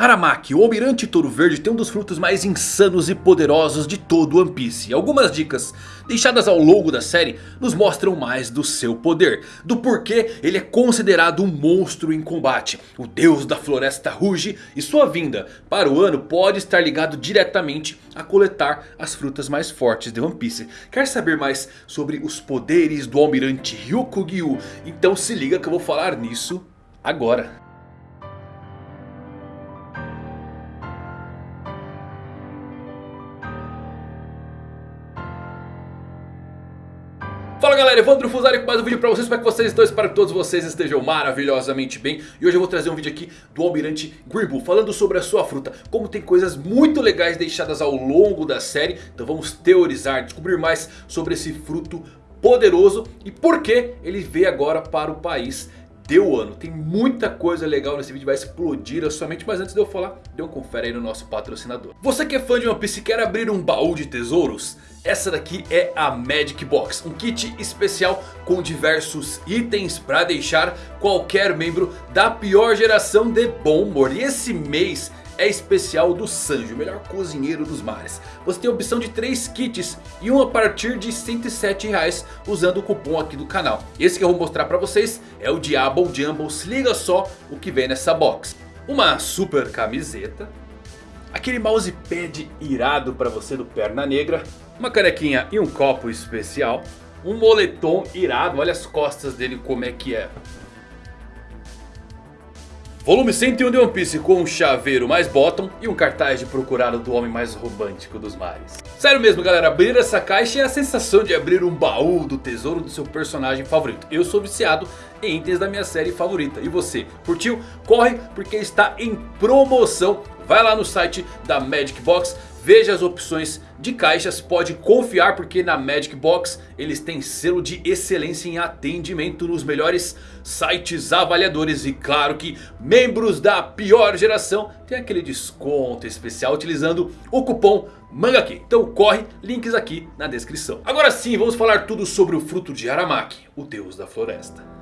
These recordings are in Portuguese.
Aramaki, o Almirante Touro Verde tem um dos frutos mais insanos e poderosos de todo One Piece. Algumas dicas deixadas ao longo da série nos mostram mais do seu poder. Do porquê ele é considerado um monstro em combate. O deus da floresta ruge e sua vinda para o ano pode estar ligado diretamente a coletar as frutas mais fortes de One Piece. Quer saber mais sobre os poderes do Almirante Ryukugyu? Então se liga que eu vou falar nisso agora. Evandro Fusari com mais um vídeo pra vocês, como é que vocês estão? Espero que todos vocês estejam maravilhosamente bem. E hoje eu vou trazer um vídeo aqui do Almirante Green falando sobre a sua fruta Como tem coisas muito legais deixadas ao longo da série. Então vamos teorizar, descobrir mais sobre esse fruto poderoso E por que ele veio agora para o país deu ano. Tem muita coisa legal nesse vídeo, vai explodir a sua mente. Mas antes de eu falar, dê um confere aí no nosso patrocinador. Você que é fã de One Piece e quer abrir um baú de tesouros? Essa daqui é a Magic Box, um kit especial com diversos itens para deixar qualquer membro da pior geração de bom humor. E esse mês é especial do Sanji, o melhor cozinheiro dos mares. Você tem a opção de 3 kits e um a partir de 107 reais usando o cupom aqui do canal. Esse que eu vou mostrar para vocês é o Diablo Jumbo, se liga só o que vem nessa box. Uma super camiseta, aquele mousepad irado para você do Perna Negra, uma canequinha e um copo especial, um moletom irado, olha as costas dele como é que é. Volume 101 de One Piece com um chaveiro mais bottom e um cartaz de procurado do homem mais romântico dos mares. Sério mesmo galera, abrir essa caixa é a sensação de abrir um baú do tesouro do seu personagem favorito. Eu sou viciado em itens da minha série favorita. E você, curtiu? Corre porque está em promoção. Vai lá no site da Magic Box Veja as opções de caixas, pode confiar porque na Magic Box eles têm selo de excelência em atendimento nos melhores sites avaliadores. E claro que membros da pior geração têm aquele desconto especial utilizando o cupom MANGAQUI. Então corre, links aqui na descrição. Agora sim, vamos falar tudo sobre o fruto de Aramaki, o deus da floresta.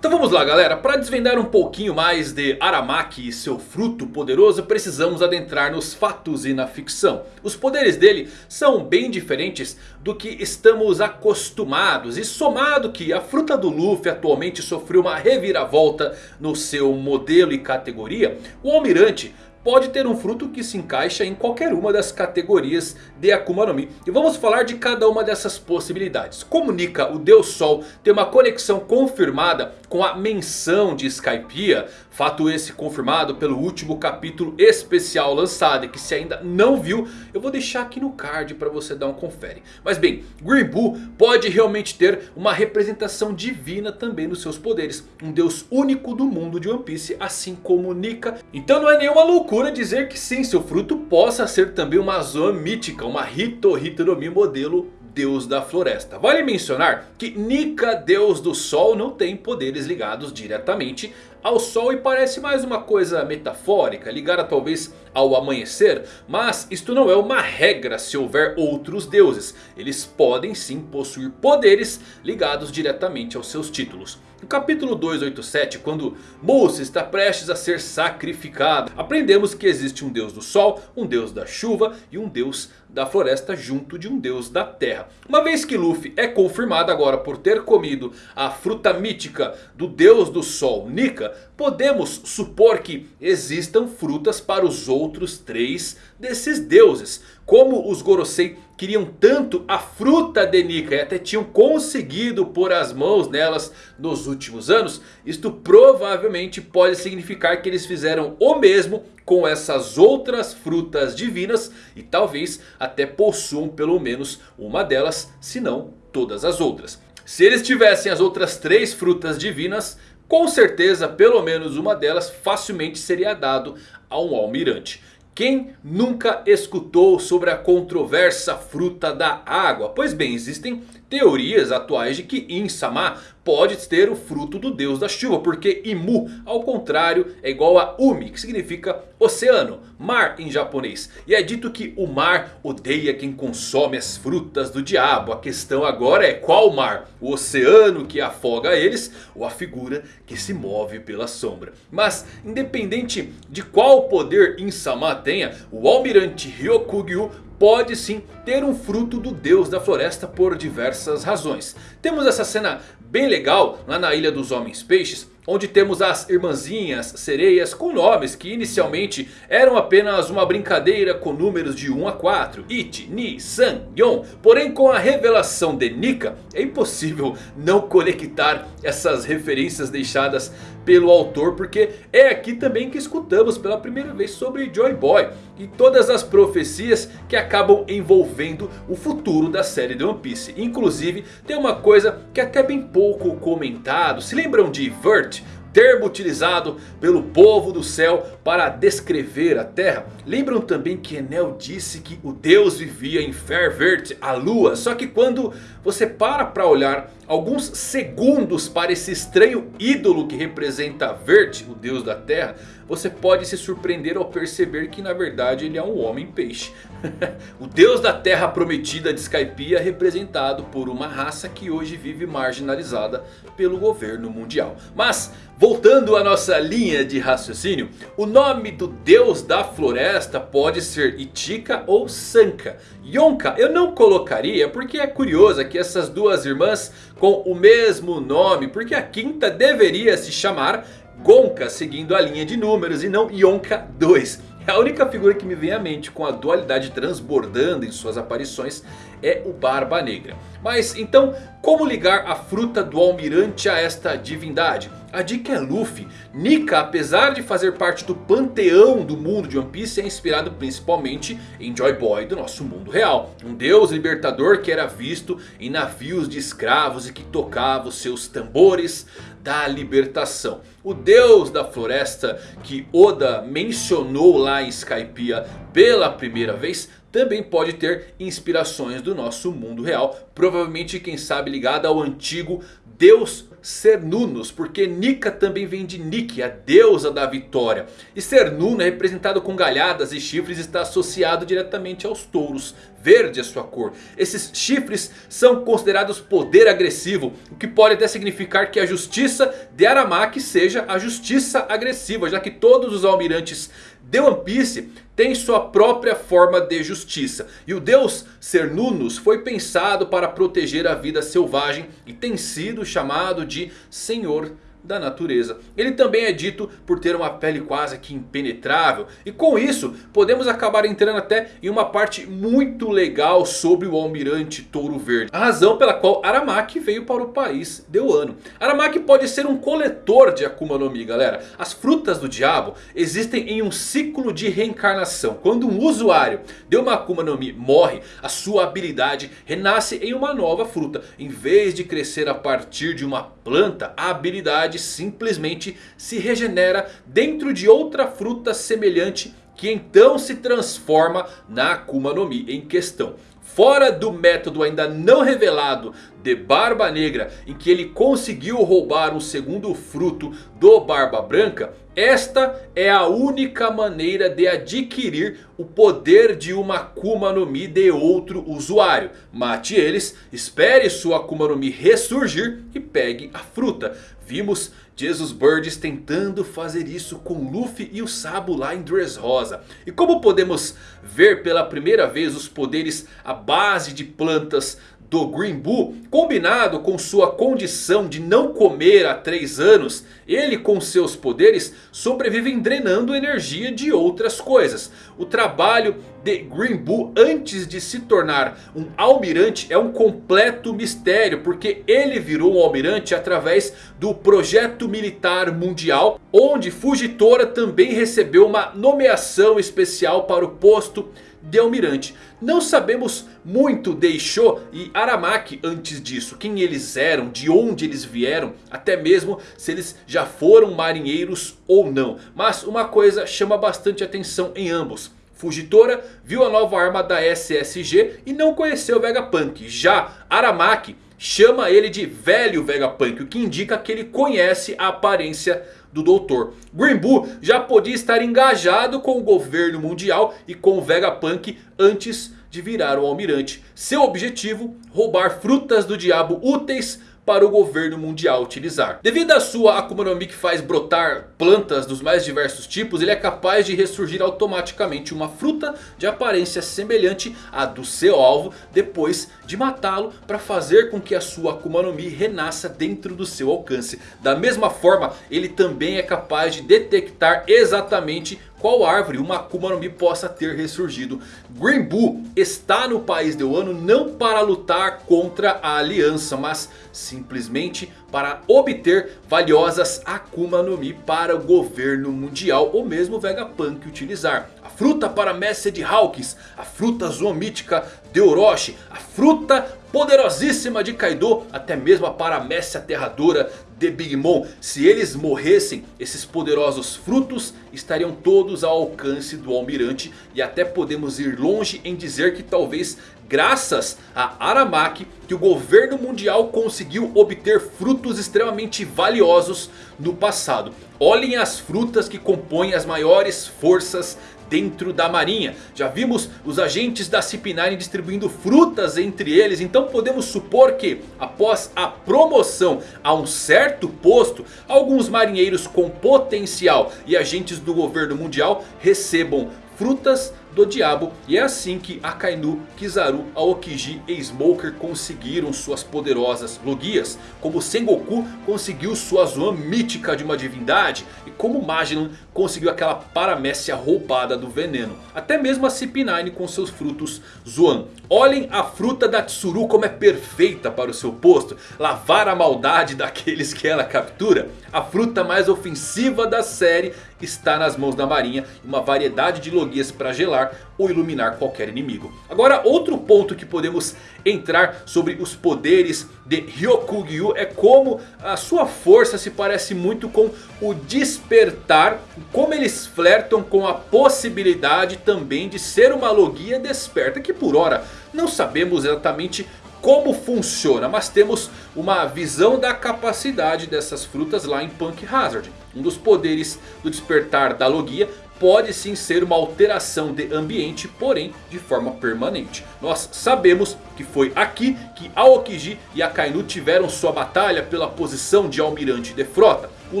Então vamos lá galera, para desvendar um pouquinho mais de Aramaki e seu fruto poderoso precisamos adentrar nos fatos e na ficção. Os poderes dele são bem diferentes do que estamos acostumados e somado que a fruta do Luffy atualmente sofreu uma reviravolta no seu modelo e categoria, o Almirante pode ter um fruto que se encaixa em qualquer uma das categorias de Akuma no Mi. E vamos falar de cada uma dessas possibilidades. Comunica o Deus Sol tem uma conexão confirmada com a menção de Skypiea. Fato esse confirmado pelo último capítulo especial lançado. Que se ainda não viu, eu vou deixar aqui no card para você dar um confere. Mas bem, Green Bull pode realmente ter uma representação divina também nos seus poderes. Um deus único do mundo de One Piece, assim como Nika. Então não é nenhuma loucura dizer que sim, seu fruto possa ser também uma zona mítica. Uma Hito Hito no Mi modelo deus da floresta. Vale mencionar que Nika, deus do sol, não tem poderes ligados diretamente ao sol e parece mais uma coisa metafórica, ligada talvez ao amanhecer. Mas isto não é uma regra se houver outros deuses. Eles podem sim possuir poderes ligados diretamente aos seus títulos. No capítulo 287, quando Mousse está prestes a ser sacrificado, aprendemos que existe um deus do sol, um deus da chuva e um deus da floresta junto de um deus da terra. Uma vez que Luffy é confirmado agora por ter comido a fruta mítica do deus do sol, Nika, podemos supor que existam frutas para os outros três desses deuses. Como os Gorosei queriam tanto a fruta de Nika e até tinham conseguido pôr as mãos nelas nos últimos anos. Isto provavelmente pode significar que eles fizeram o mesmo com essas outras frutas divinas. E talvez até possuam pelo menos uma delas, se não todas as outras. Se eles tivessem as outras três frutas divinas, com certeza pelo menos uma delas facilmente seria dado a um almirante. Quem nunca escutou sobre a controversa fruta da água? Pois bem, existem teorias atuais de que Insama pode ter o fruto do deus da chuva. Porque Imu, ao contrário, é igual a Umi, que significa oceano, mar em japonês. E é dito que o mar odeia quem consome as frutas do diabo. A questão agora é qual mar? O oceano que afoga eles ou a figura que se move pela sombra? Mas independente de qual poder Insama tenha, o almirante Ryokugyu pode sim ter um fruto do deus da floresta por diversas razões. Temos essa cena bem legal lá na Ilha dos Homens Peixes. Onde temos as irmãzinhas sereias com nomes que inicialmente eram apenas uma brincadeira com números de 1 a 4. Ichi, Ni, San, Yon. Porém com a revelação de Nika é impossível não conectar essas referências deixadas pelo autor. Porque é aqui também que escutamos pela primeira vez sobre Joy Boy. E todas as profecias que acabam envolvendo o futuro da série de One Piece. Inclusive tem uma coisa que é até bem pouco comentado. Se lembram de Vert? Termo utilizado pelo povo do céu para descrever a terra. Lembram também que Enel disse que o Deus vivia em Fairvert, a lua. Só que quando você para para olhar alguns segundos para esse estranho ídolo que representa Vert, o Deus da terra. Você pode se surpreender ao perceber que na verdade ele é um homem peixe. o Deus da terra prometida de Skypiea representado por uma raça que hoje vive marginalizada pelo governo mundial. Mas voltando à nossa linha de raciocínio. O nome do Deus da floresta pode ser Itika ou Sanka. Yonka eu não colocaria porque é curioso que essas duas irmãs com o mesmo nome. Porque a quinta deveria se chamar Gonka seguindo a linha de números e não Yonka 2. A única figura que me vem à mente com a dualidade transbordando em suas aparições é o Barba Negra. Mas então como ligar a fruta do almirante a esta divindade? A dica é Luffy. Nika, apesar de fazer parte do panteão do mundo de One Piece, é inspirado principalmente em Joy Boy do nosso mundo real. Um deus libertador que era visto em navios de escravos e que tocava os seus tambores da libertação. O deus da floresta que Oda mencionou lá em Skypiea pela primeira vez também pode ter inspirações do nosso mundo real. Provavelmente quem sabe ligada ao antigo deus Cernunnos, porque Nika também vem de Nike, a deusa da vitória. E Cernuno é representado com galhadas e chifres está associado diretamente aos touros. Verde é sua cor. Esses chifres são considerados poder agressivo. O que pode até significar que a justiça de Aramaki seja a justiça agressiva. Já que todos os almirantes de One Piece tem sua própria forma de justiça. E o deus Cernunnos foi pensado para proteger a vida selvagem e tem sido chamado de Senhor da natureza. Ele também é dito por ter uma pele quase que impenetrável. E com isso podemos acabar entrando até em uma parte muito legal sobre o almirante Touro Verde. A razão pela qual Aramaki veio para o país de Wano. Aramaki pode ser um coletor de Akuma no Mi galera. As frutas do diabo existem em um ciclo de reencarnação. Quando um usuário de uma Akuma no Mi morre, a sua habilidade renasce em uma nova fruta. Em vez de crescer a partir de uma planta, a habilidade simplesmente se regenera dentro de outra fruta semelhante que então se transforma na Akuma no Mi em questão. Fora do método ainda não revelado de Barba Negra, em que ele conseguiu roubar um segundo fruto do Barba Branca, esta é a única maneira de adquirir o poder de uma Akuma no Mi de outro usuário. Mate eles, espere sua Akuma no Mi ressurgir e pegue a fruta. Vimos Jesus Birds tentando fazer isso com Luffy e o Sabo lá em Dressrosa. E como podemos ver pela primeira vez os poderes à base de plantas do Green Bull, combinado com sua condição de não comer há 3 anos, ele com seus poderes sobrevivem drenando energia de outras coisas. O trabalho de Green Bull antes de se tornar um almirante é um completo mistério. Porque ele virou um almirante através do projeto militar mundial. Onde Fujitora também recebeu uma nomeação especial para o posto almirante. Não sabemos muito de Isho e Aramaki antes disso. Quem eles eram, de onde eles vieram. Até mesmo se eles já foram marinheiros ou não. Mas uma coisa chama bastante atenção em ambos. Fujitora viu a nova arma da SSG e não conheceu Vegapunk. Já Aramaki chama ele de velho Vegapunk. O que indica que ele conhece a aparência do doutor. Green Bull já podia estar engajado com o governo mundial e com o Vegapunk antes de virar o almirante. Seu objetivo, roubar frutas do diabo úteis para o governo mundial utilizar. Devido à sua Akuma no Mi que faz brotar plantas dos mais diversos tipos, ele é capaz de ressurgir automaticamente uma fruta de aparência semelhante à do seu alvo depois de matá-lo para fazer com que a sua Akuma no Mi renasça dentro do seu alcance. Da mesma forma, ele também é capaz de detectar exatamente qual árvore uma Akuma no Mi possa ter ressurgido. Green Bull está no país de Wano não para lutar contra a aliança, mas simplesmente para obter valiosas Akuma no Mi para o governo mundial ou mesmo Vegapunk utilizar. A fruta para de Hawkins, a fruta zoomítica de Orochi, a fruta poderosíssima de Kaido, até mesmo a paramécia aterradora de Big Mom. Se eles morressem, esses poderosos frutos estariam todos ao alcance do Almirante. E até podemos ir longe em dizer que talvez graças a Aramaki que o governo mundial conseguiu obter frutos extremamente valiosos no passado. Olhem as frutas que compõem as maiores forças dentro da marinha. Já vimos os agentes da CP9 distribuindo frutas entre eles. Então podemos supor que após a promoção a um certo posto. Alguns marinheiros com potencial e agentes do governo mundial recebam frutas do diabo. E é assim que Akainu, Kizaru, Aokiji e Smoker conseguiram suas poderosas logias. Como Sengoku conseguiu sua Zoan mítica de uma divindade. E como Magellan conseguiu aquela paramécia roubada do veneno. Até mesmo a CP9 com seus frutos Zoan. Olhem a fruta da Tsuru como é perfeita para o seu posto. Lavar a maldade daqueles que ela captura. A fruta mais ofensiva da série está nas mãos da marinha. Uma variedade de logias para gelar ou iluminar qualquer inimigo. Agora outro ponto que podemos entrar sobre os poderes de Ryokugyu é como a sua força se parece muito com o despertar. Como eles flertam com a possibilidade também de ser uma logia desperta. Que por hora não sabemos exatamente como funciona. Mas temos uma visão da capacidade dessas frutas lá em Punk Hazard. Um dos poderes do despertar da Logia pode sim ser uma alteração de ambiente, porém de forma permanente. Nós sabemos que foi aqui que Aokiji e Akainu tiveram sua batalha pela posição de almirante de frota. O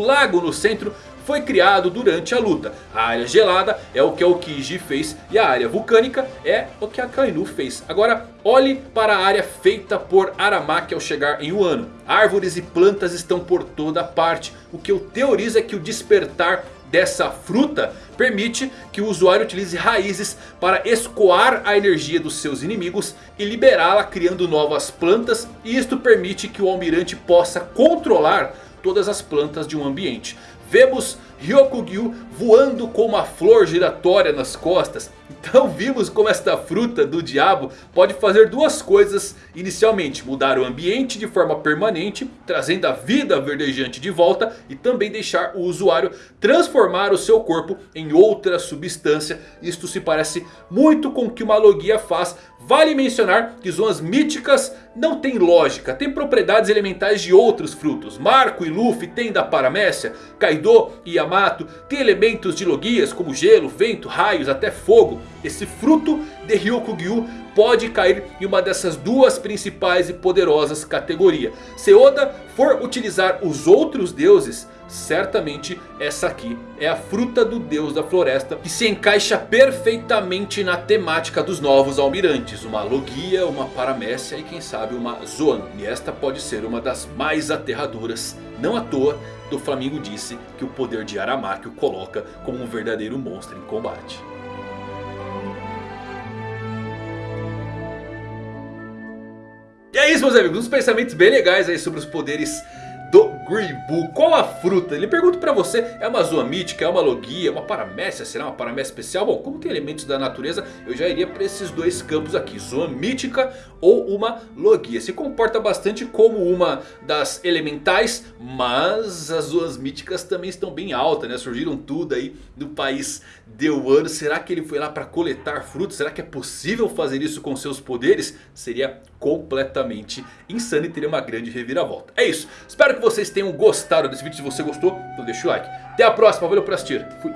lago no centro foi criado durante a luta. A área gelada é o que Aokiji fez e a área vulcânica é o que Akainu fez. Agora olhe para a área feita por Aramaki ao chegar em Wano. Árvores e plantas estão por toda parte. O que eu teorizo é que o despertar dessa fruta permite que o usuário utilize raízes para escoar a energia dos seus inimigos e liberá-la criando novas plantas. E isto permite que o almirante possa controlar todas as plantas de um ambiente. Vemos Ryokugyu voando com uma flor giratória nas costas. Então vimos como esta fruta do diabo pode fazer duas coisas inicialmente. Mudar o ambiente de forma permanente, trazendo a vida verdejante de volta. E também deixar o usuário transformar o seu corpo em outra substância. Isto se parece muito com o que uma logia faz. Vale mencionar que zonas míticas não tem lógica. Tem propriedades elementais de outros frutos. Marco e Luffy têm da paramécia. Kaido e Yamato têm elementos de logias como gelo, vento, raios, até fogo. Esse fruto de Ryokugyu pode cair em uma dessas duas principais e poderosas categorias. Se Oda for utilizar os outros deuses, certamente essa aqui é a fruta do deus da floresta. Que se encaixa perfeitamente na temática dos novos almirantes. Uma Logia, uma Paramécia e quem sabe uma Zoan. E esta pode ser uma das mais aterradoras. Não à toa, do Flamingo disse que o poder de Aramaki o coloca como um verdadeiro monstro em combate. E é isso meus amigos, uns pensamentos bem legais aí sobre os poderes do Gribu, qual a fruta? Ele pergunta pra você, é uma zoomítica, é uma logia, uma paramécia, será uma paramécia especial? Bom, como tem elementos da natureza, eu já iria para esses dois campos aqui, zoomítica ou uma logia. Se comporta bastante como uma das elementais, mas as zoas míticas também estão bem altas, né? Surgiram tudo aí no país de Wano. Será que ele foi lá para coletar frutos? Será que é possível fazer isso com seus poderes? Seria completamente insano e teria uma grande reviravolta. É isso, espero que vocês tenham gostado desse vídeo. Se você gostou, então deixa o like. Até a próxima, valeu por assistir. Fui.